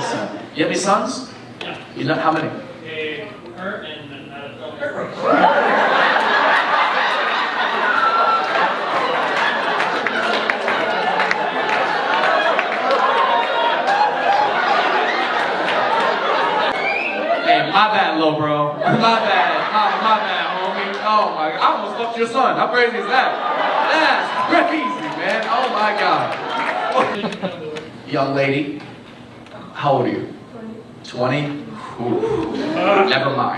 son. You have any sons? Yeah. You know how many? Hey, her and uh, my bad, little bro. My bad. My, my bad, homie. Oh my, god. I almost fucked your son. How crazy is that? That's crazy, man. Oh my god. Young lady, how old are you? 20. 20? Ooh, never mind.